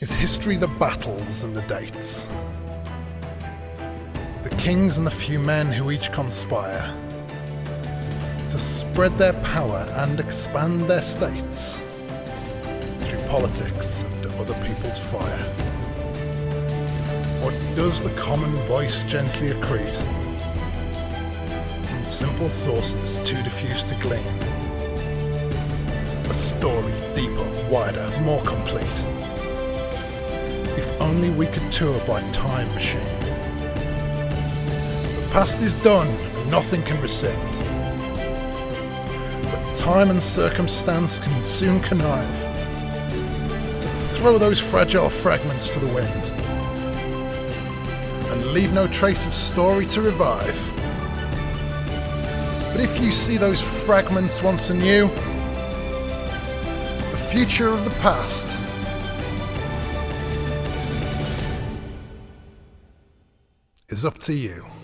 Is history the battles and the dates? The kings and the few men who each conspire to spread their power and expand their states through politics and other people's fire? Or does the common voice gently accrete from simple sources too diffuse to glean? A story deeper, wider, more complete only we could tour by time machine. The past is done nothing can rescind. But time and circumstance can soon connive to throw those fragile fragments to the wind and leave no trace of story to revive. But if you see those fragments once anew, the future of the past is up to you.